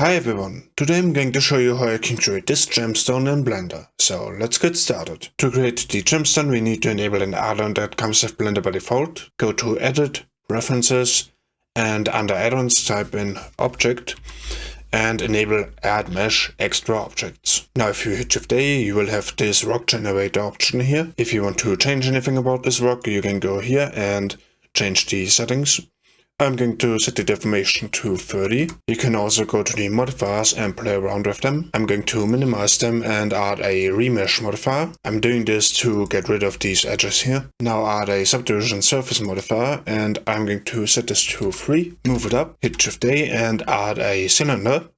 Hi everyone, today I'm going to show you how I can create this gemstone in Blender. So let's get started. To create the gemstone we need to enable an add-on that comes with Blender by default. Go to Edit, Preferences, and under Add-ons type in Object and enable Add Mesh Extra Objects. Now if you hit Shift A you will have this rock generator option here. If you want to change anything about this rock you can go here and change the settings. I'm going to set the deformation to 30. You can also go to the modifiers and play around with them. I'm going to minimize them and add a remesh modifier. I'm doing this to get rid of these edges here. Now add a subdivision surface modifier and I'm going to set this to 3. Move it up, hit Shift A and add a cylinder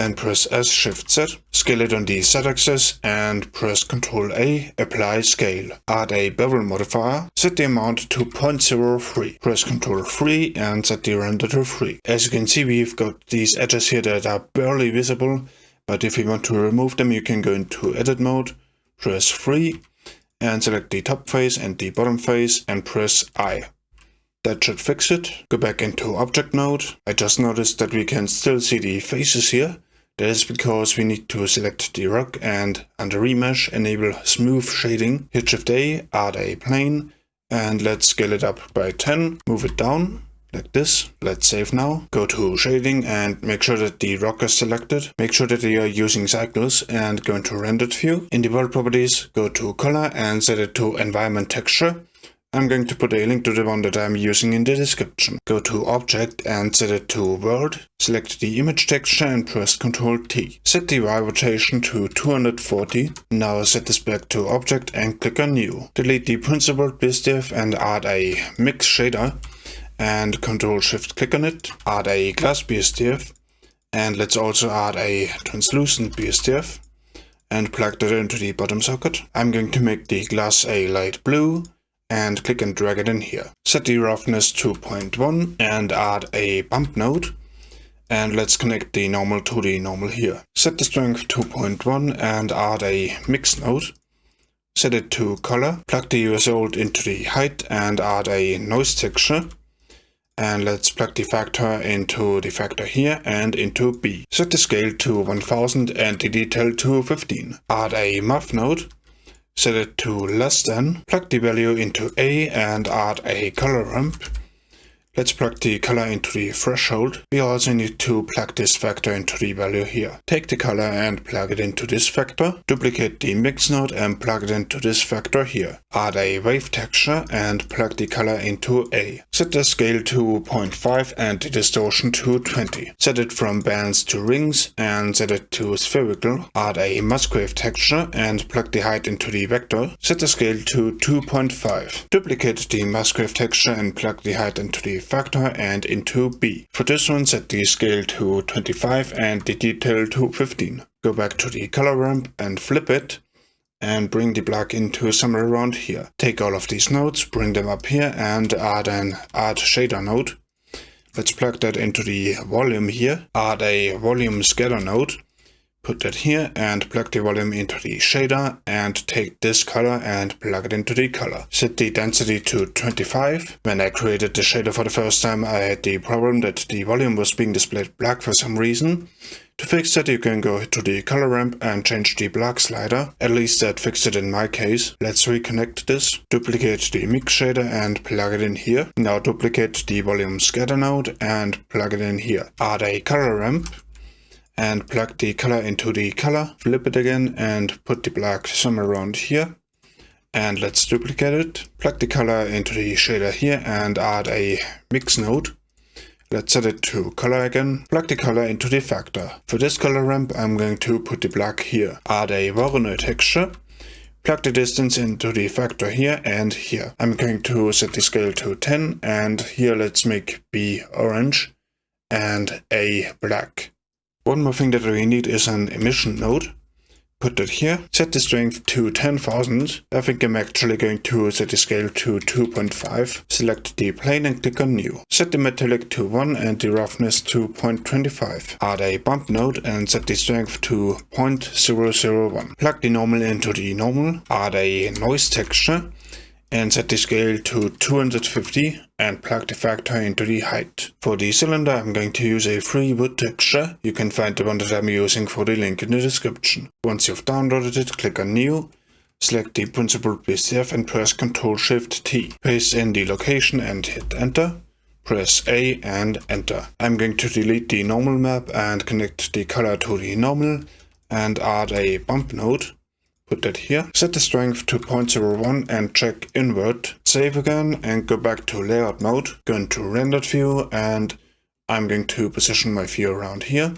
and press S Shift Z, scale it on the Z axis and press Ctrl A, apply scale. Add a bevel modifier, set the amount to 0.03. Press Ctrl 3 and set the render to 3. As you can see we've got these edges here that are barely visible, but if you want to remove them you can go into edit mode, press 3 and select the top face and the bottom face and press I. That should fix it. Go back into object mode. I just noticed that we can still see the faces here. That is because we need to select the rock and under remesh enable smooth shading. Hit shift A, add a plane and let's scale it up by 10. Move it down like this. Let's save now. Go to shading and make sure that the rock is selected. Make sure that you are using cycles and go into rendered view. In the world properties, go to color and set it to environment texture. I'm going to put a link to the one that I'm using in the description. Go to Object and set it to World. Select the image texture and press Ctrl T. Set the Y rotation to 240. Now set this back to Object and click on New. Delete the principled BSDF and add a Mix shader. And Ctrl Shift click on it. Add a Glass BSDF. And let's also add a Translucent BSDF. And plug that into the bottom socket. I'm going to make the glass a light blue and click and drag it in here. Set the roughness to 0.1 and add a bump node. And let's connect the normal to the normal here. Set the strength to 0.1 and add a mix node. Set it to color. Plug the old into the height and add a noise texture. And let's plug the factor into the factor here and into B. Set the scale to 1000 and the detail to 15. Add a math node set it to less than, plug the value into A and add a color ramp. Let's plug the color into the threshold. We also need to plug this factor into the value here. Take the color and plug it into this factor. Duplicate the mix node and plug it into this factor here. Add a wave texture and plug the color into A. Set the scale to 0.5 and the distortion to 20. Set it from bands to rings and set it to spherical. Add a Musgrave texture and plug the height into the vector. Set the scale to 2.5. Duplicate the Musgrave texture and plug the height into the factor and into B. For this one set the scale to 25 and the detail to 15. Go back to the color ramp and flip it and bring the black into somewhere around here. Take all of these nodes, bring them up here and add an add shader node. Let's plug that into the volume here. Add a volume scatter node put that here and plug the volume into the shader and take this color and plug it into the color. Set the density to 25. When I created the shader for the first time I had the problem that the volume was being displayed black for some reason. To fix that you can go to the color ramp and change the black slider. At least that fixed it in my case. Let's reconnect this. Duplicate the mix shader and plug it in here. Now duplicate the volume scatter node and plug it in here. Add a color ramp and plug the color into the color, flip it again and put the black somewhere around here. And let's duplicate it, plug the color into the shader here and add a mix node. Let's set it to color again, plug the color into the factor. For this color ramp I'm going to put the black here. Add a Voronoi texture, plug the distance into the factor here and here. I'm going to set the scale to 10 and here let's make B orange and A black. One more thing that we need is an emission node. Put that here. Set the strength to 10,000. I think I'm actually going to set the scale to 2.5. Select the plane and click on new. Set the metallic to 1 and the roughness to 0.25. Add a bump node and set the strength to 0.001. Plug the normal into the normal. Add a noise texture and set the scale to 250 and plug the factor into the height. For the cylinder I'm going to use a free wood texture. You can find the one that I'm using for the link in the description. Once you've downloaded it, click on new, select the principled BSDF and press Ctrl Shift T. Paste in the location and hit enter. Press A and enter. I'm going to delete the normal map and connect the color to the normal and add a bump node put that here. Set the strength to 0.01 and check invert. Save again and go back to layout mode. Go into rendered view and I'm going to position my view around here.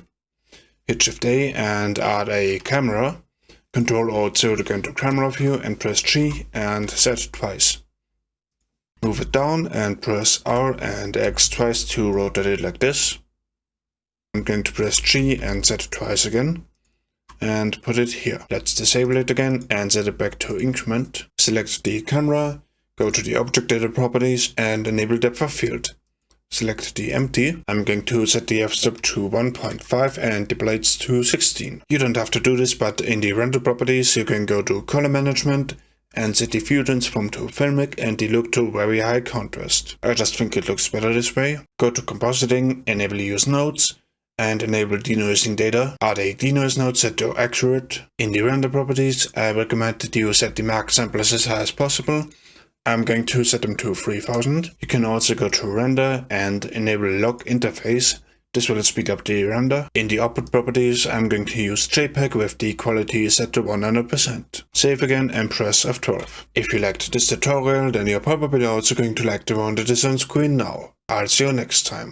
Hit shift A and add a camera. Control Alt 0 to go into camera view and press G and set twice. Move it down and press R and X twice to rotate it like this. I'm going to press G and set it twice again and put it here. Let's disable it again and set it back to increment. Select the camera, go to the object data properties and enable depth of field. Select the empty. I'm going to set the f-stop to 1.5 and the blades to 16. You don't have to do this, but in the render properties you can go to color management and set the fusions from to filmic and the look to very high contrast. I just think it looks better this way. Go to compositing, enable use nodes, and enable denoising data. Are the denoise nodes set to accurate? In the render properties, I recommend that you set the max samples as high as possible. I'm going to set them to 3000. You can also go to render and enable lock interface. This will speed up the render. In the output properties, I'm going to use JPEG with the quality set to 100%. Save again and press F12. If you liked this tutorial, then you're probably also going to like the one that is on screen now. I'll see you next time.